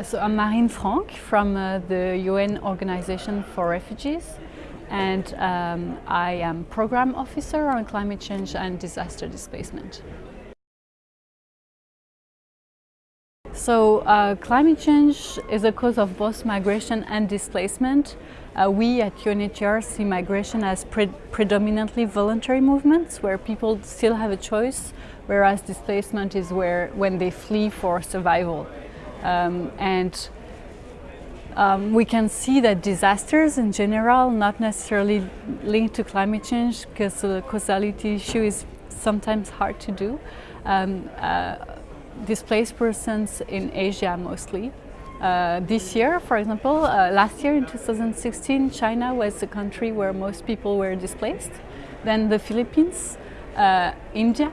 So I'm Marine Franck from uh, the UN Organization for Refugees and um, I am Program Officer on Climate Change and Disaster Displacement. So uh, climate change is a cause of both migration and displacement. Uh, we at UNHCR see migration as pre predominantly voluntary movements where people still have a choice, whereas displacement is where when they flee for survival. Um, and um, we can see that disasters in general, not necessarily linked to climate change, because the causality issue is sometimes hard to do. Um, uh, displaced persons in Asia mostly. Uh, this year, for example, uh, last year in 2016, China was the country where most people were displaced. Then the Philippines, uh, India,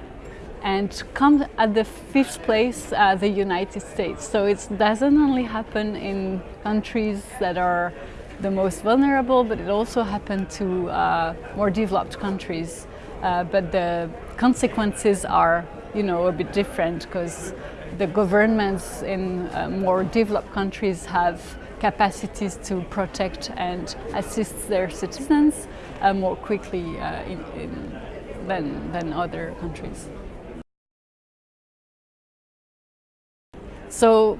and come at the fifth place uh, the United States. So it doesn't only happen in countries that are the most vulnerable, but it also happened to uh, more developed countries. Uh, but the consequences are, you know, a bit different because the governments in uh, more developed countries have capacities to protect and assist their citizens uh, more quickly uh, in, in, than, than other countries. So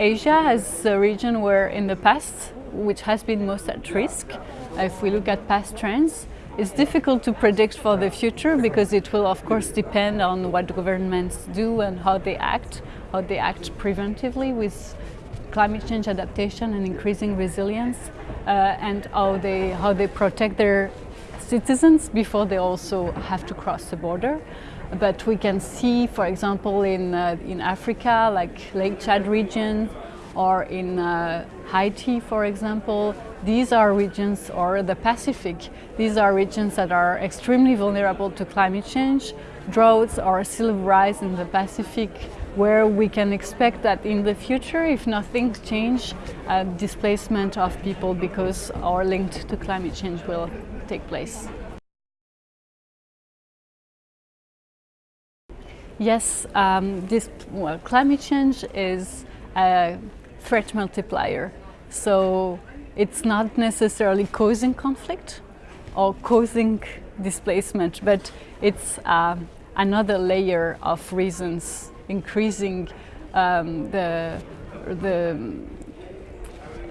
Asia is a region where in the past, which has been most at risk, if we look at past trends, it's difficult to predict for the future because it will of course depend on what governments do and how they act, how they act preventively with climate change adaptation and increasing resilience uh, and how they, how they protect their citizens before they also have to cross the border. But we can see, for example, in, uh, in Africa, like Lake Chad region, or in uh, Haiti, for example, these are regions, or the Pacific, these are regions that are extremely vulnerable to climate change, droughts or sea level rise in the Pacific, where we can expect that in the future, if nothing changes, uh, displacement of people because or linked to climate change will take place. Yes, um, this well, climate change is a threat multiplier. So it's not necessarily causing conflict or causing displacement, but it's um, another layer of reasons increasing um, the the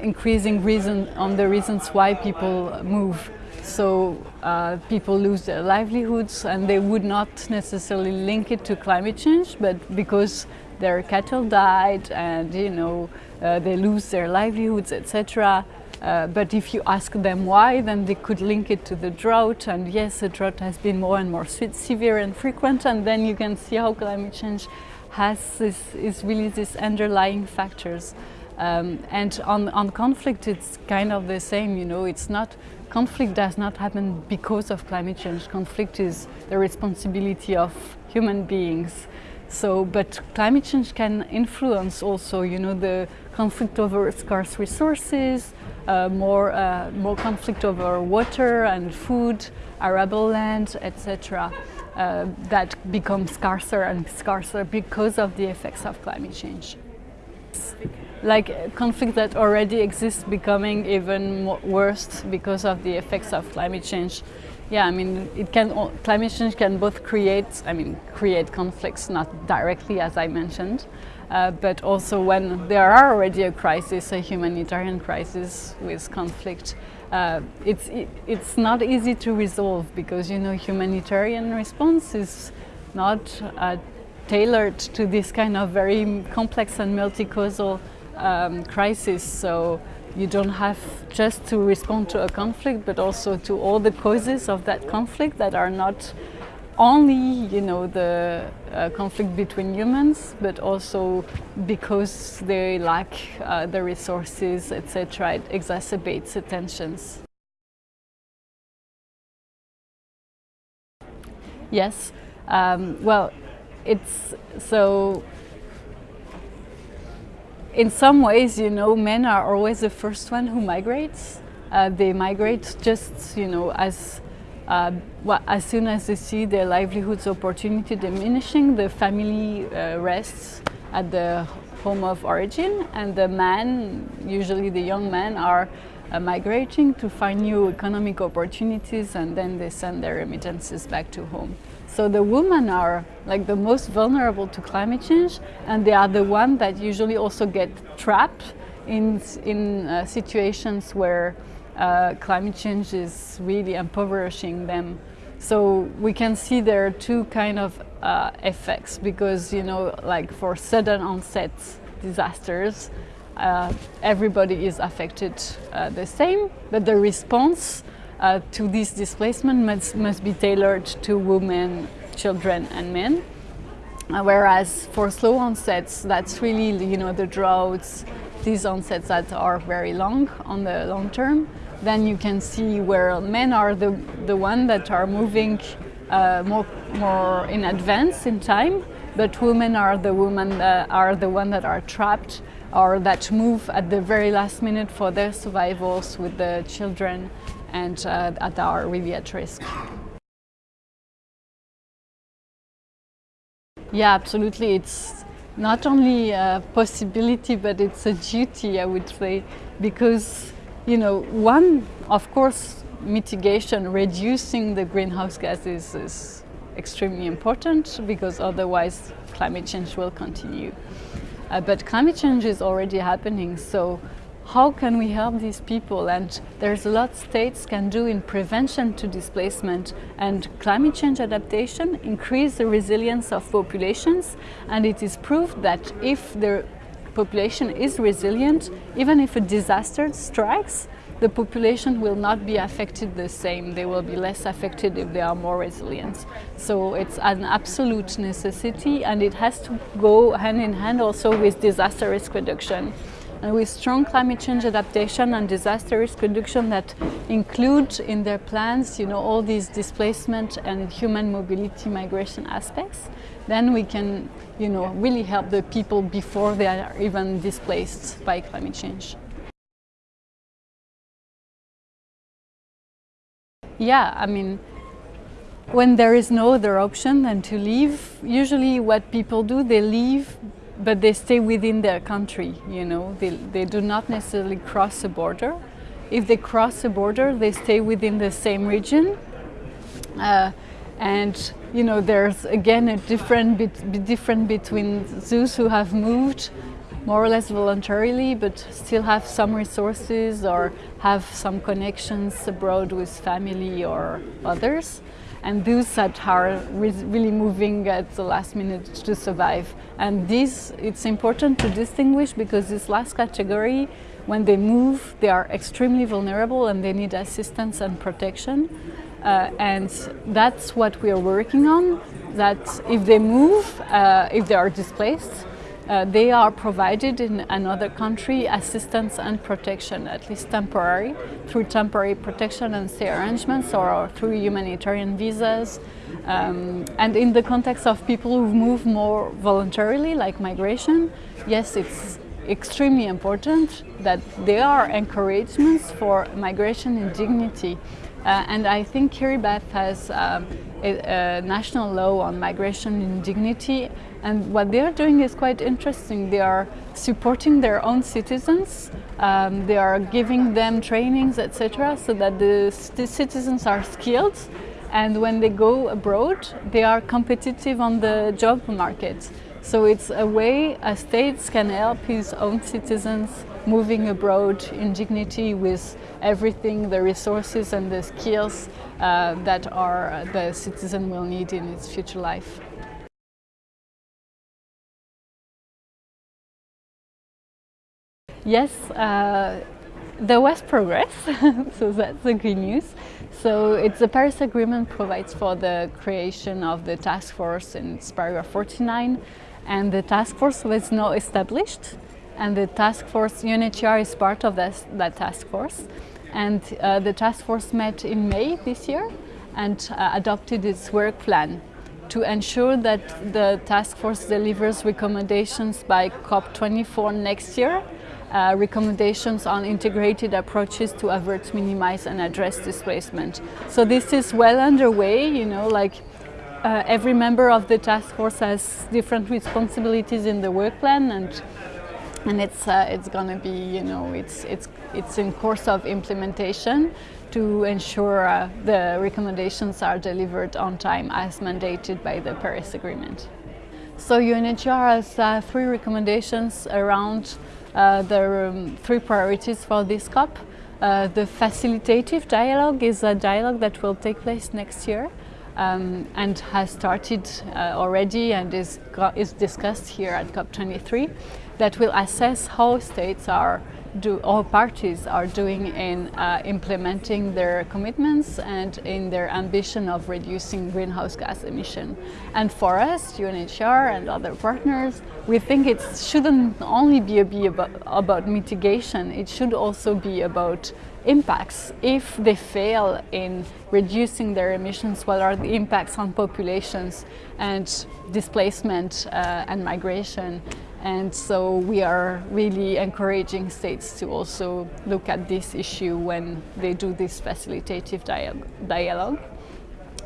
increasing reason on the reasons why people move. So uh, people lose their livelihoods and they would not necessarily link it to climate change, but because their cattle died and you know uh, they lose their livelihoods, etc. Uh, but if you ask them why, then they could link it to the drought. And yes, the drought has been more and more severe and frequent. And then you can see how climate change has this, is really these underlying factors. Um, and on, on conflict, it's kind of the same, you know, it's not, conflict does not happen because of climate change. Conflict is the responsibility of human beings. So, but climate change can influence also, you know, the conflict over scarce resources, uh, more, uh, more conflict over water and food, arable land, etc. Uh, that become scarcer and scarcer because of the effects of climate change like conflict that already exists becoming even worse because of the effects of climate change. Yeah, I mean, it can climate change can both create, I mean, create conflicts, not directly as I mentioned, uh, but also when there are already a crisis, a humanitarian crisis with conflict, uh, it's it, it's not easy to resolve because you know humanitarian response is not uh, tailored to this kind of very complex and multi-causal um, crisis. So you don't have just to respond to a conflict, but also to all the causes of that conflict that are not only, you know, the uh, conflict between humans, but also because they lack uh, the resources, etc. It exacerbates the tensions. Yes, um, well, it's so in some ways, you know, men are always the first one who migrates. Uh, they migrate just, you know, as uh, well, as soon as they see their livelihoods opportunity diminishing, the family uh, rests at the home of origin and the men, usually the young men, are uh, migrating to find new economic opportunities and then they send their remittances back to home. So the women are like the most vulnerable to climate change and they are the ones that usually also get trapped in, in uh, situations where uh, climate change is really impoverishing them. So we can see there are two kind of uh, effects because, you know, like for sudden onset disasters, uh, everybody is affected uh, the same, but the response uh, to this displacement must, must be tailored to women, children and men. Uh, whereas for slow onsets, that's really, you know, the droughts, these onsets that are very long on the long term, then you can see where men are the, the one that are moving uh, more, more in advance in time, but women are the women that are the one that are trapped or that move at the very last minute for their survivals with the children and uh, that are really at risk. Yeah, absolutely. It's not only a possibility, but it's a duty, I would say, because, you know, one, of course, mitigation, reducing the greenhouse gases is extremely important because otherwise climate change will continue. Uh, but climate change is already happening, so how can we help these people? And there's a lot states can do in prevention to displacement and climate change adaptation, increase the resilience of populations. And it is proved that if the population is resilient, even if a disaster strikes, the population will not be affected the same. They will be less affected if they are more resilient. So it's an absolute necessity and it has to go hand in hand also with disaster risk reduction and with strong climate change adaptation and disaster risk reduction that include in their plans, you know, all these displacement and human mobility migration aspects, then we can, you know, really help the people before they are even displaced by climate change. Yeah, I mean, when there is no other option than to leave, usually what people do, they leave but they stay within their country, you know, they, they do not necessarily cross a border. If they cross a border, they stay within the same region. Uh, and, you know, there's again a different bit, different between those who have moved more or less voluntarily, but still have some resources or have some connections abroad with family or others and those that are really moving at the last minute to survive. And this, it's important to distinguish because this last category, when they move, they are extremely vulnerable and they need assistance and protection. Uh, and that's what we are working on, that if they move, uh, if they are displaced, uh, they are provided in another country assistance and protection, at least temporary, through temporary protection and stay arrangements or through humanitarian visas. Um, and in the context of people who move more voluntarily, like migration, yes, it's extremely important that there are encouragements for migration in dignity. Uh, and I think Kiribati has um, a, a, national law on migration in dignity and what they're doing is quite interesting. They are supporting their own citizens, um, they are giving them trainings, etc., so that the, the citizens are skilled and when they go abroad, they are competitive on the job market. So it's a way a state can help his own citizens moving abroad in dignity with everything, the resources and the skills uh, that are the citizen will need in its future life. Yes, uh, there was progress, so that's the good news. So it's the Paris Agreement provides for the creation of the task force in paragraph 49 and the task force was now established and the task force, UNHCR is part of this, that task force and uh, the task force met in May this year and uh, adopted its work plan to ensure that the task force delivers recommendations by COP24 next year uh, recommendations on integrated approaches to avert, minimize and address displacement. So this is well underway, you know, like uh, every member of the task force has different responsibilities in the work plan and and it's uh, it's going to be you know it's it's it's in course of implementation to ensure uh, the recommendations are delivered on time as mandated by the Paris Agreement. So UNHCR has uh, three recommendations around uh, the um, three priorities for this COP. Uh, the facilitative dialogue is a dialogue that will take place next year um, and has started uh, already and is, is discussed here at COP23 that will assess how states are do all parties are doing in uh, implementing their commitments and in their ambition of reducing greenhouse gas emission. And for us, UNHCR and other partners, we think it shouldn't only be, be about, about mitigation, it should also be about impacts. If they fail in reducing their emissions, what are the impacts on populations and displacement uh, and migration? And so we are really encouraging states to also look at this issue when they do this facilitative dialogue.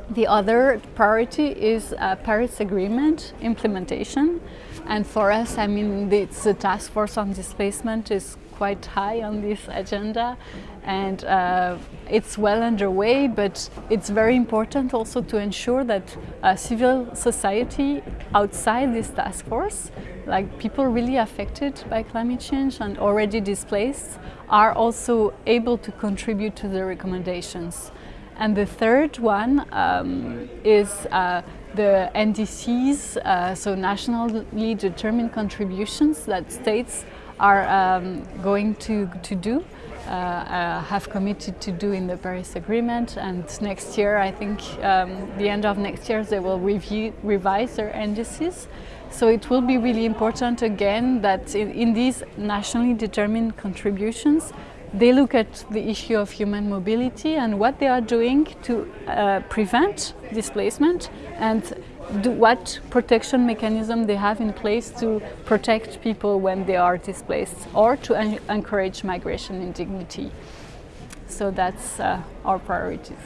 The other priority is uh, Paris Agreement implementation. And for us, I mean, it's the task force on displacement is quite high on this agenda and uh, it's well underway but it's very important also to ensure that uh, civil society outside this task force like people really affected by climate change and already displaced are also able to contribute to the recommendations. And the third one um, is uh, the NDCs, uh, so nationally determined contributions that states are um, going to, to do, uh, uh, have committed to do in the Paris Agreement and next year, I think um, the end of next year, they will review, revise their NDCs. So it will be really important again that in, in these nationally determined contributions, they look at the issue of human mobility and what they are doing to uh, prevent displacement and do, what protection mechanism they have in place to protect people when they are displaced or to encourage migration in dignity. So that's uh, our priorities.